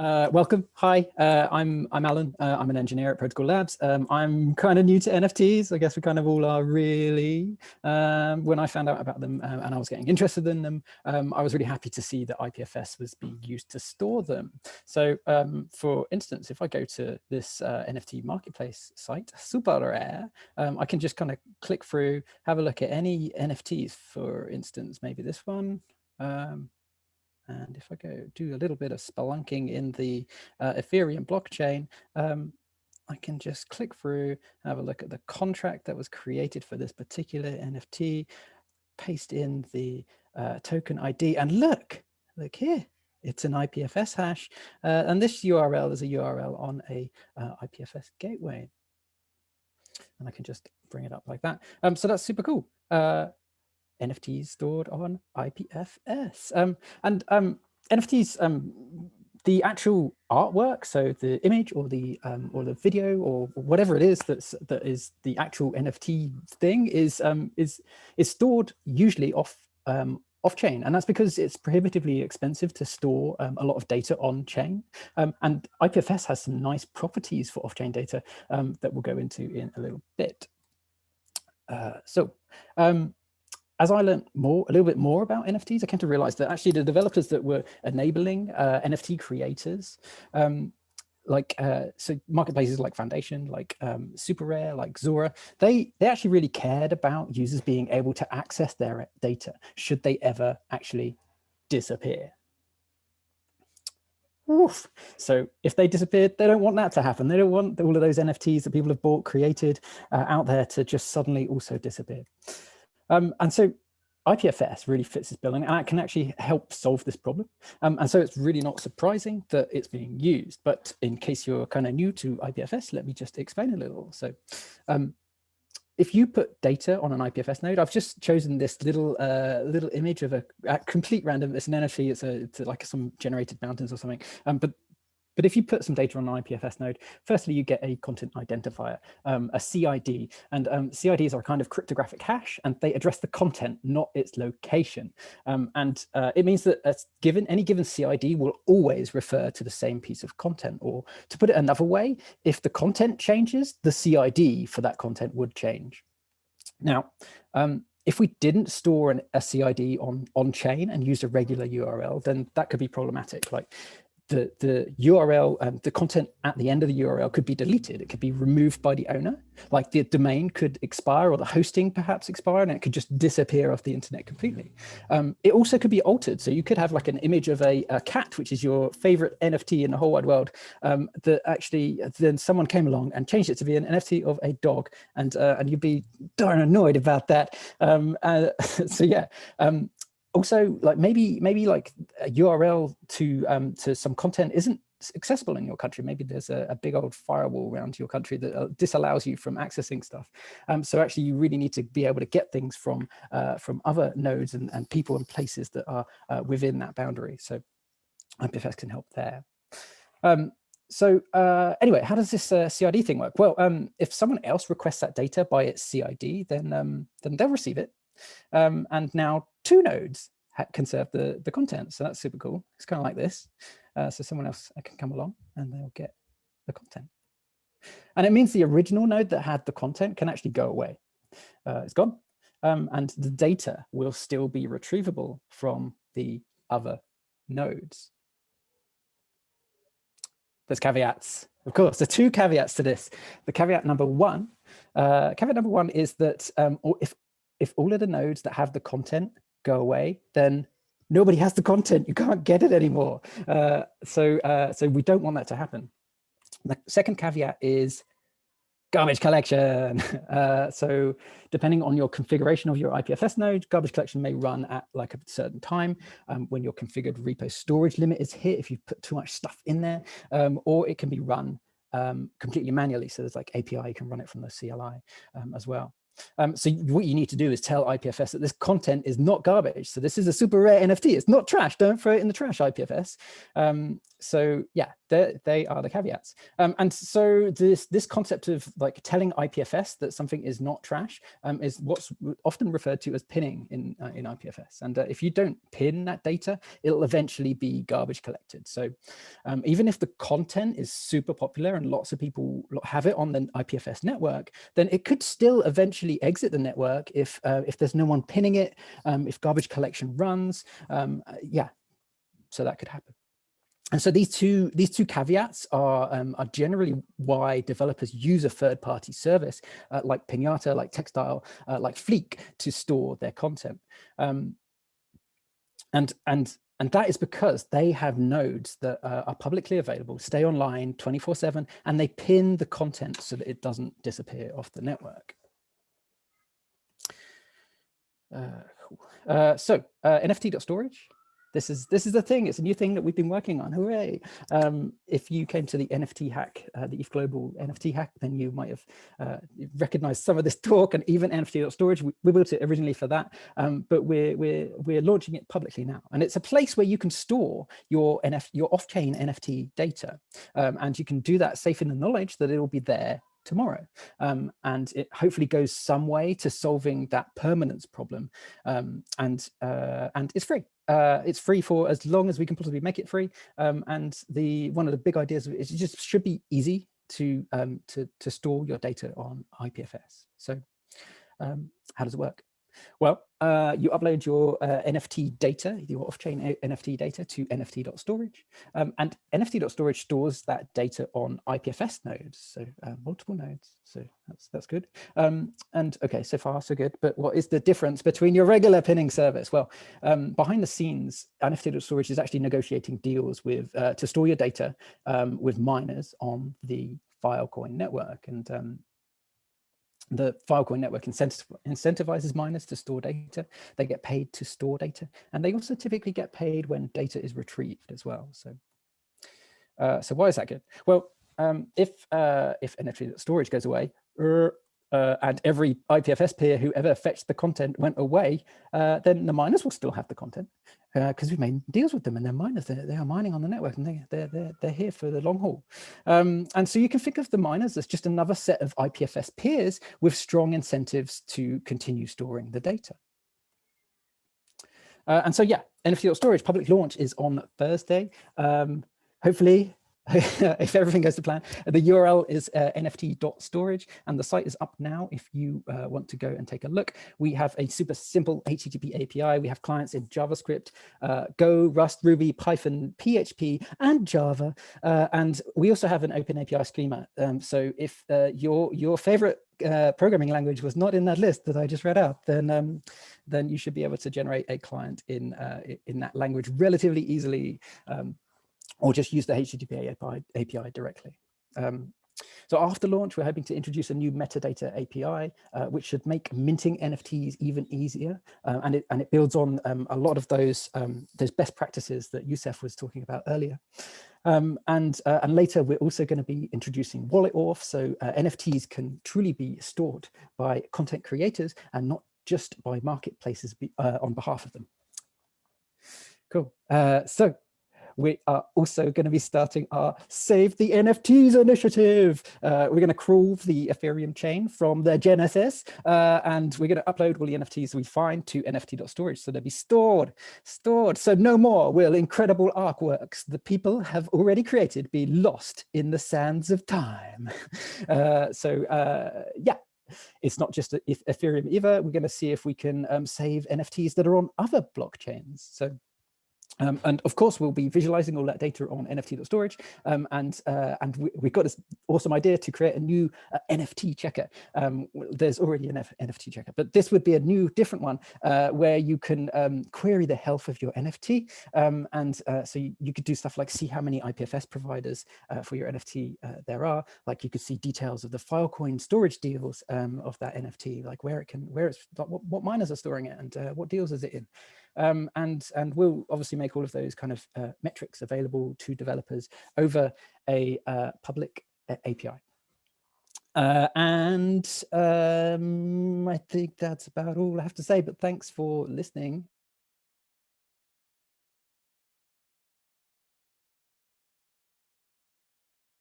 Uh, welcome. Hi, uh, I'm I'm Alan. Uh, I'm an engineer at Protocol Labs. Um, I'm kind of new to NFTs. I guess we kind of all are really. Um, when I found out about them uh, and I was getting interested in them, um, I was really happy to see that IPFS was being used to store them. So um, for instance, if I go to this uh, NFT marketplace site, SuperRare, um, I can just kind of click through, have a look at any NFTs, for instance, maybe this one. Um, and if I go do a little bit of spelunking in the uh, Ethereum blockchain, um, I can just click through, have a look at the contract that was created for this particular NFT, paste in the uh, token ID and look, look here, it's an IPFS hash. Uh, and this URL is a URL on a uh, IPFS gateway. And I can just bring it up like that. Um, so that's super cool. NFTs stored on IPFS. Um, and um, NFTs, um, the actual artwork, so the image or the um, or the video or whatever it is that's that is the actual NFT thing is um, is is stored usually off um, off chain, and that's because it's prohibitively expensive to store um, a lot of data on chain. Um, and IPFS has some nice properties for off chain data um, that we'll go into in a little bit. Uh, so as I learned more, a little bit more about NFTs, I came to realize that actually the developers that were enabling uh, NFT creators, um, like uh, so marketplaces like Foundation, like um, SuperRare, like Zora, they they actually really cared about users being able to access their data should they ever actually disappear. Oof. So if they disappeared, they don't want that to happen. They don't want all of those NFTs that people have bought, created uh, out there to just suddenly also disappear. Um, and so IPFS really fits this billing and it can actually help solve this problem. Um, and so it's really not surprising that it's being used. But in case you're kind of new to IPFS, let me just explain a little. So um, if you put data on an IPFS node, I've just chosen this little uh, little image of a, a, complete random, it's an NFT, it's, a, it's like some generated mountains or something. Um, but but if you put some data on an IPFS node, firstly, you get a content identifier, um, a CID, and um, CIDs are a kind of cryptographic hash, and they address the content, not its location. Um, and uh, it means that a given any given CID will always refer to the same piece of content. Or to put it another way, if the content changes, the CID for that content would change. Now, um, if we didn't store an, a CID on, on chain and used a regular URL, then that could be problematic. Like the, the URL, um, the content at the end of the URL could be deleted. It could be removed by the owner. Like the domain could expire or the hosting perhaps expire and it could just disappear off the internet completely. Um, it also could be altered. So you could have like an image of a, a cat, which is your favorite NFT in the whole wide world, um, that actually then someone came along and changed it to be an NFT of a dog. And, uh, and you'd be darn annoyed about that. Um, uh, so yeah, um, also like maybe maybe like a URL to um, to some content isn't accessible in your country. Maybe there's a, a big old firewall around your country that uh, disallows you from accessing stuff. Um, so actually you really need to be able to get things from uh, from other nodes and, and people and places that are uh, within that boundary. So IPFS can help there. Um, so uh, anyway, how does this uh, CID thing work? Well, um, if someone else requests that data by its CID, then um, then they'll receive it. Um, and now two nodes can serve the, the content. So that's super cool. It's kind of like this. Uh, so someone else can come along and they'll get the content. And it means the original node that had the content can actually go away. Uh, it's gone. Um, and the data will still be retrievable from the other nodes. There's caveats. Of course, there are two caveats to this. The caveat number one, uh, caveat number one is that um, if if all of the nodes that have the content go away, then nobody has the content. You can't get it anymore. Uh, so, uh, so we don't want that to happen. The second caveat is garbage collection. Uh, so depending on your configuration of your IPFS node, garbage collection may run at like a certain time um, when your configured repo storage limit is hit, if you put too much stuff in there, um, or it can be run um, completely manually. So there's like API, you can run it from the CLI um, as well. Um, so what you need to do is tell IPFS that this content is not garbage. So this is a super rare NFT. It's not trash. Don't throw it in the trash, IPFS. Um, so yeah, they are the caveats. Um, and so this this concept of like telling IPFS that something is not trash um, is what's often referred to as pinning in uh, in IPFS. And uh, if you don't pin that data, it'll eventually be garbage collected. So um, even if the content is super popular and lots of people have it on the IPFS network, then it could still eventually exit the network if uh, if there's no one pinning it, um, if garbage collection runs. Um, uh, yeah, so that could happen. And so these two these two caveats are um, are generally why developers use a third party service uh, like Pinata, like Textile, uh, like Fleek to store their content. Um, and and and that is because they have nodes that uh, are publicly available, stay online 24 seven, and they pin the content so that it doesn't disappear off the network. Uh. Uh, so uh, NFT.storage this is this is the thing. It's a new thing that we've been working on. Hooray! Um, if you came to the NFT hack, uh, the ETH Global NFT hack, then you might have uh, recognized some of this talk and even NFT.storage. We, we built it originally for that, um, but we're we're we're launching it publicly now, and it's a place where you can store your NF your off-chain NFT data, um, and you can do that safe in the knowledge that it will be there tomorrow. Um, and it hopefully goes some way to solving that permanence problem. Um, and, uh, and it's free. Uh, it's free for as long as we can possibly make it free. Um, and the one of the big ideas is it just should be easy to, um, to, to store your data on IPFS. So um, how does it work? Well, uh, you upload your uh, NFT data, your off-chain NFT data to nft.storage, um, and nft.storage stores that data on IPFS nodes, so uh, multiple nodes. So that's that's good. Um, and okay, so far so good. But what is the difference between your regular pinning service? Well, um, behind the scenes, nft.storage is actually negotiating deals with uh, to store your data um, with miners on the Filecoin network, and um, the Filecoin network incentivizes miners to store data. They get paid to store data, and they also typically get paid when data is retrieved as well. So, uh, so why is that good? Well, um, if uh, if NFT storage goes away, er, uh, and every IPFS peer who ever fetched the content went away, uh, then the miners will still have the content because uh, we've made deals with them and they're miners, they're, they are mining on the network and they, they're, they're, they're here for the long haul. Um, and so you can think of the miners as just another set of IPFS peers with strong incentives to continue storing the data. Uh, and so, yeah, NFT.storage public launch is on Thursday. Um, hopefully if everything goes to plan. The URL is uh, nft.storage and the site is up now if you uh, want to go and take a look. We have a super simple HTTP API. We have clients in JavaScript, uh, Go, Rust, Ruby, Python, PHP, and Java. Uh, and we also have an open API schema. Um, so if uh, your, your favorite uh, programming language was not in that list that I just read out, then um, then you should be able to generate a client in uh, in that language relatively easily. Um, or just use the HTTP API, API directly. Um, so after launch, we're hoping to introduce a new metadata API, uh, which should make minting NFTs even easier. Uh, and, it, and it builds on um, a lot of those, um, those best practices that Youssef was talking about earlier. Um, and, uh, and later, we're also going to be introducing wallet auth. So uh, NFTs can truly be stored by content creators and not just by marketplaces be, uh, on behalf of them. Cool. Uh, so we are also going to be starting our Save the NFTs initiative. Uh, we're going to crawl the Ethereum chain from the Genesis, uh, and we're going to upload all the NFTs we find to nft.storage. So they'll be stored, stored. So no more will incredible artworks the people have already created be lost in the sands of time. Uh, so uh, yeah, it's not just Ethereum either. We're going to see if we can um, save NFTs that are on other blockchains. So um, and of course, we'll be visualizing all that data on NFT.storage. Um, and uh, and we, have got this awesome idea to create a new uh, NFT checker. Um, there's already an F NFT checker, but this would be a new different one uh, where you can um, query the health of your NFT. Um, and uh, so you, you, could do stuff like see how many IPFS providers uh, for your NFT uh, there are. Like you could see details of the Filecoin storage deals um, of that NFT, like where it can, where it's, what, what miners are storing it and what deals is it in. Um, and, and we'll obviously make all of those kind of uh, metrics available to developers over a uh, public uh, API. Uh, and um, I think that's about all I have to say, but thanks for listening.